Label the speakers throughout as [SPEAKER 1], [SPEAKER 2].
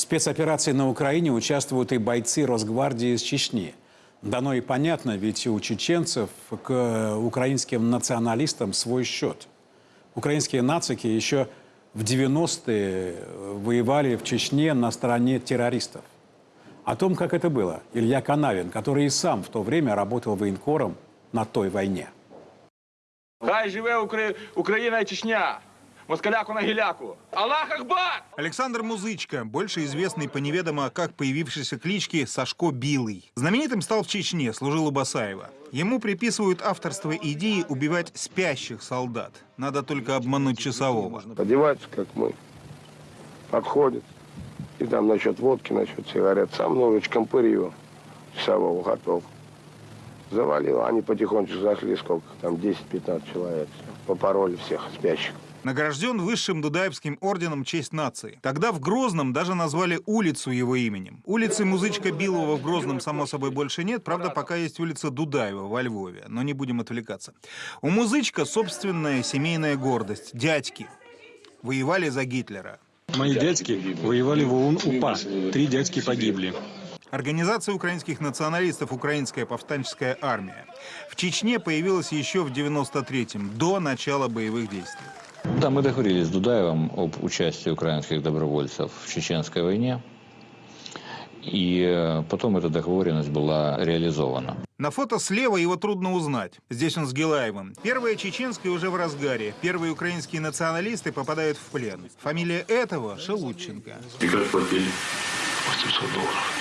[SPEAKER 1] спецоперации на Украине участвуют и бойцы Росгвардии из Чечни. Дано и понятно, ведь у чеченцев к украинским националистам свой счет. Украинские нацики еще в 90-е воевали в Чечне на стороне террористов. О том, как это было, Илья Канавин, который и сам в то время работал военкором на той войне.
[SPEAKER 2] Хай живе Укра... Україна і Чечня! Москаляку на гіляку! Аллах Акбар!
[SPEAKER 3] Александр Музычко, больше известный по неведомо как появившейся кличке Сашко Билый. Знаменитым стал в Чечне, служил у Басаева. Ему приписывают авторство идеи убивать спящих солдат. Надо только обмануть часового.
[SPEAKER 4] Одеваются, как мы. Подходят. И там насчет водки, насчет сигарет. Сам ножичком пырь его. Часового готов. Завалил. Они потихонечку зашли, сколько там, 10-15 человек. Попороли всех спящих.
[SPEAKER 3] Награжден высшим Дудаевским орденом «Честь нации». Тогда в Грозном даже назвали улицу его именем. Улицы Музычка Билова в Грозном, само собой, больше нет. Правда, пока есть улица Дудаева во Львове. Но не будем отвлекаться. У Музычка собственная семейная гордость. Дядьки. Воевали за Гитлера.
[SPEAKER 5] Мои дядьки воевали в ОУН-УПА. Три дядьки погибли.
[SPEAKER 3] Организация украинских националистов «Украинская повстанческая армия». В Чечне появилась еще в 93-м, до начала боевых действий.
[SPEAKER 6] Да, мы договорились с Дудаевым об участии украинских добровольцев в Чеченской войне. И э, потом эта договоренность была реализована.
[SPEAKER 3] На фото слева его трудно узнать. Здесь он с Гилаевым. Первая чеченская уже в разгаре. Первые украинские националисты попадают в плен. Фамилия этого – Шелудченко.
[SPEAKER 7] И как платили? 800 долларов.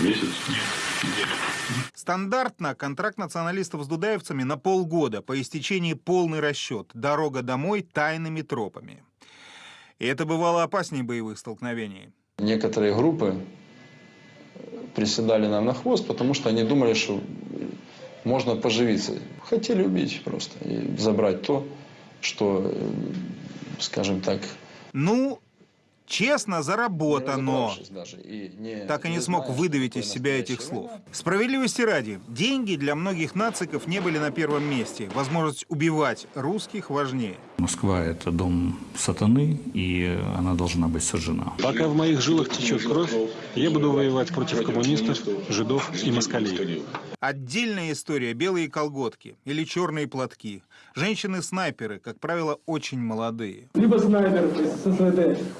[SPEAKER 7] Месяц? Нет, неделю.
[SPEAKER 3] Стандартно контракт националистов с дудаевцами на полгода, по истечении полный расчет, дорога домой тайными тропами. И это бывало опаснее боевых столкновений.
[SPEAKER 8] Некоторые группы приседали нам на хвост, потому что они думали, что можно поживиться. Хотели убить просто и забрать то, что, э, скажем так,
[SPEAKER 3] Ну, честно заработано.
[SPEAKER 8] разобравшись даже и не-
[SPEAKER 3] Так и не
[SPEAKER 8] не
[SPEAKER 3] смог выдавить из себя этих слов. Справедливости ради, деньги для многих нациков не были на первом месте. Возможность убивать русских важнее.
[SPEAKER 9] Москва – это дом сатаны, и она должна быть сожжена.
[SPEAKER 5] Пока в моих жилах течет кровь, я буду воевать против коммунистов, жидов и москалей.
[SPEAKER 3] Отдельная история – белые колготки или черные платки. Женщины-снайперы, как правило, очень молодые.
[SPEAKER 10] Либо снайпер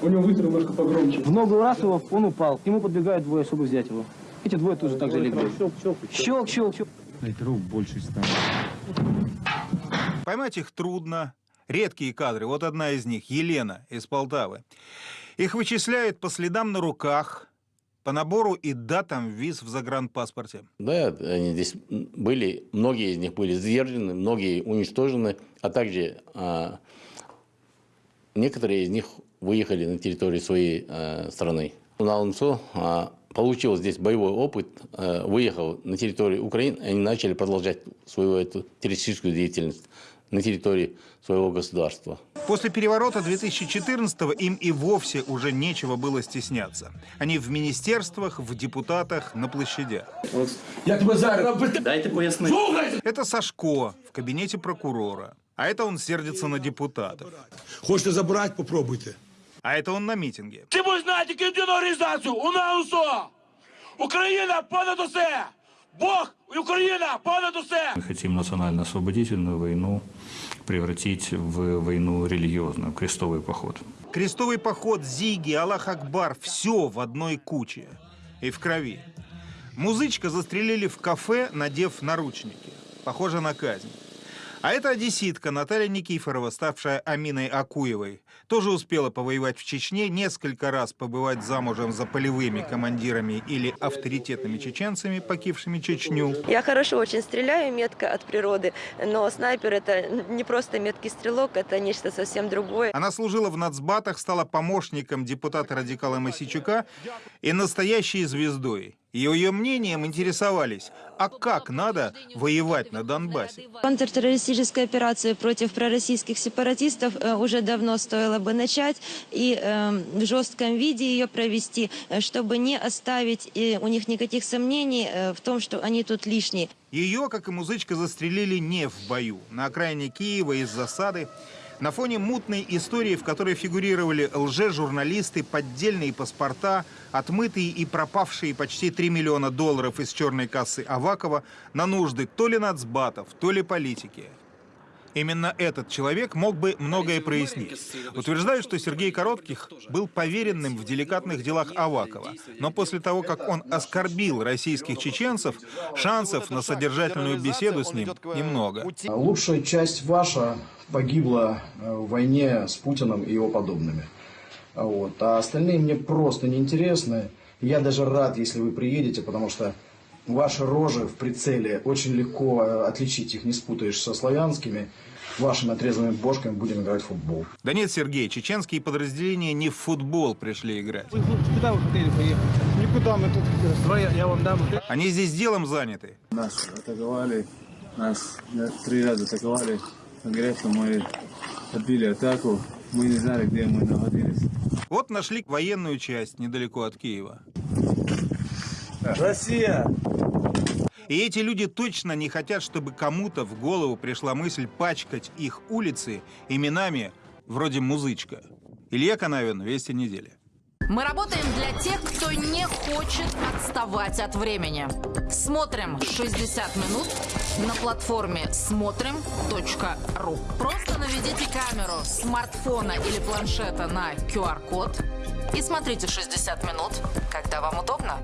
[SPEAKER 10] у него выстрел немножко погромче.
[SPEAKER 11] В ногу раз его, он упал. К нему подбегают двое, чтобы взять его. Эти двое тоже так же легли. Щелк, щелк, щелк.
[SPEAKER 5] Снайперов больше станет.
[SPEAKER 3] Поймать их трудно. Редкие кадры. Вот одна из них – Елена из Полтавы. Их вычисляют по следам на руках, по набору и датам виз в загранпаспорте.
[SPEAKER 12] Да, они здесь были, многие из них были задержаны, многие уничтожены, а также а, некоторые из них выехали на территорию своей а, страны. На УНСО а, получил здесь боевой опыт, а, выехал на территорию Украины, они начали продолжать свою эту террористическую деятельность на территории своего государства.
[SPEAKER 3] После переворота 2014-го им и вовсе уже нечего было стесняться. Они в министерствах, в депутатах, на площадях.
[SPEAKER 10] Я тебе зараз...
[SPEAKER 11] Дайте пояснить.
[SPEAKER 3] Это Сашко в кабинете прокурора. А это он сердится на депутатов.
[SPEAKER 10] Хочете забрати, попробуйте.
[SPEAKER 3] А это он на митинге.
[SPEAKER 2] Ти будеш знати єдину організацію! У нас усо! Україна понад усе! Бог і Україна понад усе!
[SPEAKER 9] Мы хотим национально-освободительную войну превратить в войну религиозную, крестовый поход.
[SPEAKER 3] Крестовый поход, Зиги, Аллах Акбар – все в одной куче. И в крови. Музычка застрелили в кафе, надев наручники. Похоже на казнь. А это одесситка Наталья Никифорова, ставшая Аминой Акуевой. Тоже успела повоевать в Чечне, несколько раз побывать замужем за полевыми командирами или авторитетными чеченцами, покившими Чечню.
[SPEAKER 13] Я хорошо очень стреляю, метко от природы, но снайпер это не просто меткий стрелок, это нечто совсем другое.
[SPEAKER 3] Она служила в нацбатах, стала помощником депутата-радикала Масичука и настоящей звездой. Ее, ее мнением интересовались, а как надо воевать на Донбассе?
[SPEAKER 13] Контртеррористическую операцию против пророссийских сепаратистов э, уже давно стоило бы начать и э, в жестком виде ее провести, э, чтобы не оставить э, у них никаких сомнений в том, что они тут лишние.
[SPEAKER 3] Ее, как и музычка, застрелили не в бою. На окраине Киева из засады На фоне мутной истории, в которой фигурировали лже-журналисты, поддельные паспорта, отмытые и пропавшие почти 3 миллиона долларов из черной кассы Авакова на нужды то ли нацбатов, то ли политики. Именно этот человек мог бы многое прояснить. Утверждают, что Сергей Коротких был поверенным в деликатных делах Авакова. Но после того, как он оскорбил российских чеченцев, шансов на содержательную беседу с ним немного.
[SPEAKER 14] Лучшая часть ваша погибла э, в войне с Путиным и его подобными. Вот. А остальные мне просто неинтересны. Я даже рад, если вы приедете, потому что ваши рожи в прицеле очень легко э, отличить их, не спутаешь со славянскими. Вашими отрезанными бошками будем играть в футбол.
[SPEAKER 3] Да нет, Сергей, чеченские подразделения не в футбол пришли играть.
[SPEAKER 11] Вы куда вы хотели поехать? Никуда, мы тут Давай я, я вам дам.
[SPEAKER 3] Они здесь делом заняты.
[SPEAKER 15] Нас атаковали, нас три раза атаковали. Конкретно мы отбили атаку. Мы не знали, где мы находились.
[SPEAKER 3] Вот нашли военную часть недалеко от Киева.
[SPEAKER 15] Россия!
[SPEAKER 3] И эти люди точно не хотят, чтобы кому-то в голову пришла мысль пачкать их улицы именами вроде «Музычка». Илья Канавин, «Вести недели».
[SPEAKER 16] Мы работаем для тех, кто не хочет отставать от времени. Смотрим 60 минут на платформе смотрим.ру. Просто наведите камеру смартфона или планшета на QR-код и смотрите 60 минут, когда вам удобно.